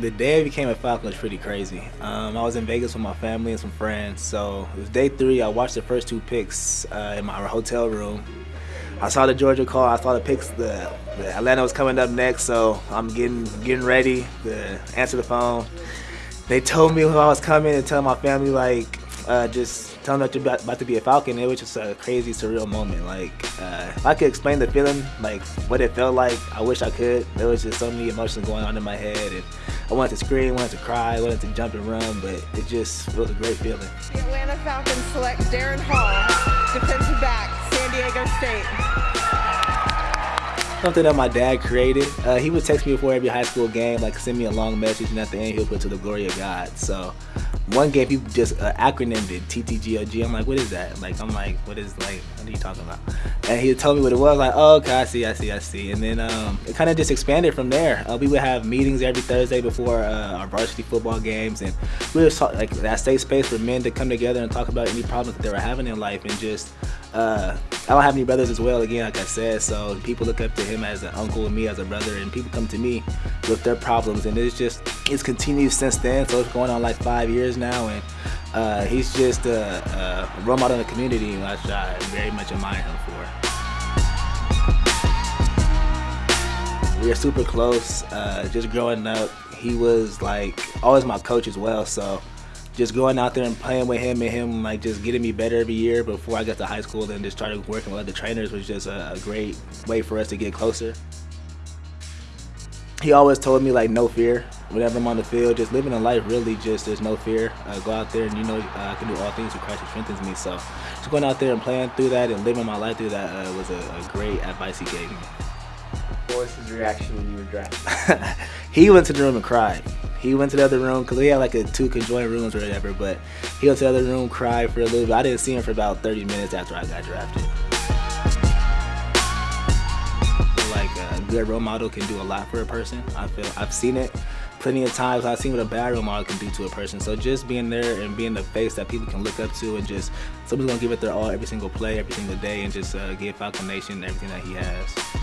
The day I became a Falcon was pretty crazy. Um, I was in Vegas with my family and some friends. So it was day three. I watched the first two picks uh, in my hotel room. I saw the Georgia call. I saw the picks. The, the, Atlanta was coming up next, so I'm getting getting ready to answer the phone. They told me who I was coming and tell my family like uh, just telling them about, about to be a Falcon. It was just a crazy, surreal moment. Like uh, if I could explain the feeling, like what it felt like, I wish I could. There was just so many emotions going on in my head, and I wanted to scream, wanted to cry, wanted to jump and run, but it just it was a great feeling. The Atlanta Falcons select Darren Hall, defensive back. San Diego State? Something that my dad created. Uh, he would text me before every high school game, like send me a long message, and at the end he'll put to the glory of God. So one game people just uh, acronymed it TTGOG. I'm like, what is that? Like, I'm like, what is like, what are you talking about? And he told me what it was. Like, oh, okay, I see, I see, I see. And then um, it kind of just expanded from there. Uh, we would have meetings every Thursday before uh, our varsity football games, and we would talk like that safe space for men to come together and talk about any problems that they were having in life, and just. Uh, I don't have any brothers as well, again, like I said, so people look up to him as an uncle and me as a brother, and people come to me with their problems, and it's just, it's continued since then, so it's going on like five years now, and uh, he's just a, a, role model in the community, which I very much admire him for. We are super close, uh, just growing up, he was like, always my coach as well, so just going out there and playing with him and him like just getting me better every year before I got to high school and just started working with other trainers was just a, a great way for us to get closer. He always told me like no fear whenever I'm on the field, just living a life really just there's no fear. Uh, go out there and you know uh, I can do all things through Christ who strengthens me. So just going out there and playing through that and living my life through that uh, was a, a great advice he gave me. What was his reaction when you were drafted? he went to the room and cried. He went to the other room because we had like a two conjoined rooms or whatever. But he went to the other room, cried for a little bit. I didn't see him for about 30 minutes after I got drafted. Like a good role model can do a lot for a person. I feel I've seen it plenty of times. I've seen what a bad role model can do to a person. So just being there and being the face that people can look up to, and just somebody's gonna give it their all every single play, every single day, and just uh, give Falcon Nation everything that he has.